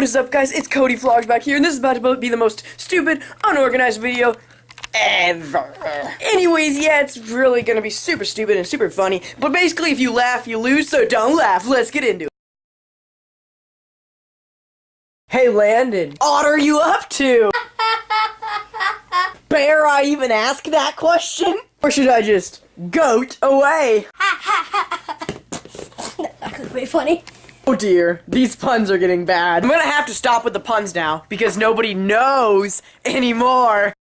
What is up, guys? It's Cody Vlogs back here, and this is about to be the most stupid, unorganized video ever. Anyways, yeah, it's really gonna be super stupid and super funny, but basically, if you laugh, you lose, so don't laugh. Let's get into it. Hey, Landon. What are you up to? Bear I even ask that question? Or should I just goat away? That could be funny. Oh dear, these puns are getting bad. I'm gonna have to stop with the puns now because nobody knows anymore.